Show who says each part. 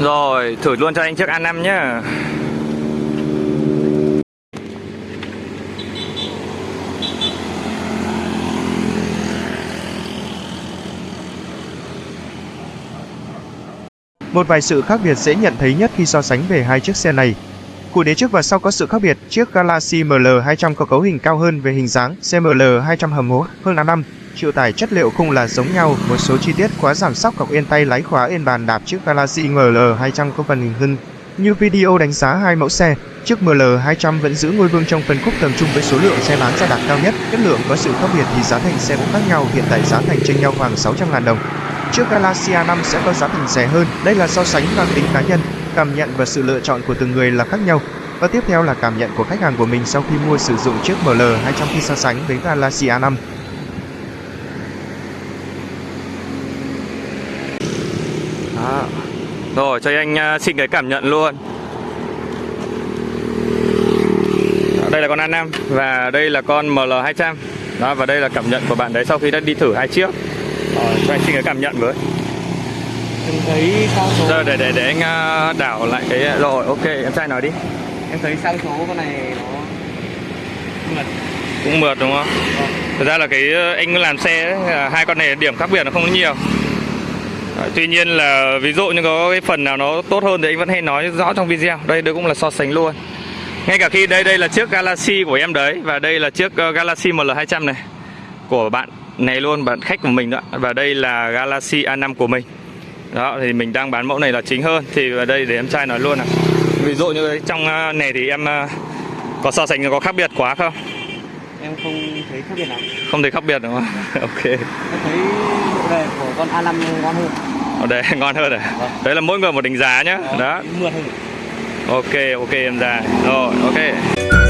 Speaker 1: Rồi, thử luôn cho anh chiếc A5 nhá.
Speaker 2: Một vài sự khác biệt dễ nhận thấy nhất khi so sánh về hai chiếc xe này. Cụ đế trước và sau có sự khác biệt, chiếc Galaxy ML200 có cấu hình cao hơn về hình dáng, CML 200 hầm hố hơn A5, chịu tải chất liệu khung là giống nhau, một số chi tiết khóa giảm sóc cọc yên tay lái khóa yên bàn đạp chiếc Galaxy ML200 có phần hình hơn. Như video đánh giá hai mẫu xe, chiếc ML200 vẫn giữ ngôi vương trong phân khúc tầm trung với số lượng xe bán ra đạt cao nhất. Chất lượng có sự khác biệt thì giá thành xe cũng khác nhau, hiện tại giá thành chênh nhau khoảng 600.000 đồng. Chiếc Galaxy A5 sẽ có giá thành rẻ hơn. Đây là so sánh mang tính cá nhân, cảm nhận và sự lựa chọn của từng người là khác nhau. Và tiếp theo là cảm nhận của khách hàng của mình sau khi mua sử dụng chiếc ML200 khi so sánh với Galaxy A5.
Speaker 1: À, Rồi, cho anh à, xin cái cảm nhận luôn. Đây là con A5 và đây là con ML200. Đó và đây là cảm nhận của bạn đấy sau khi đã đi thử hai chiếc. Rồi, cho anh xin cái cảm nhận với
Speaker 3: thấy sang số
Speaker 1: Giờ để để để anh uh, đảo lại cái rồi, ok, em trai nói đi.
Speaker 3: em thấy sang số con này nó mượt
Speaker 1: Cũng mượt đúng không? Thật ra là cái uh, anh làm xe ấy, hai con này điểm khác biệt nó không có nhiều. Tuy nhiên là ví dụ như có cái phần nào nó tốt hơn thì anh vẫn hay nói rõ trong video. Đây đây cũng là so sánh luôn. Ngay cả khi đây đây là chiếc Galaxy của em đấy và đây là chiếc Galaxy ML200 này của bạn này luôn, bạn khách của mình đó. Và đây là Galaxy A5 của mình. Đó thì mình đang bán mẫu này là chính hơn thì ở đây để em trai nói luôn nào. Ví dụ như trong uh, này thì em uh, có so sánh có khác biệt quá không?
Speaker 3: em không thấy khác biệt lắm
Speaker 1: Không thấy khác biệt đúng không? ok.
Speaker 3: em thấy đề của con A5 ngon hơn
Speaker 1: Ở đây ngon hơn à?
Speaker 3: Vâng.
Speaker 1: Đấy là mỗi người một đánh giá nhá. Đó.
Speaker 3: mượt hơn
Speaker 1: Ok, ok em già. Rồi, ok.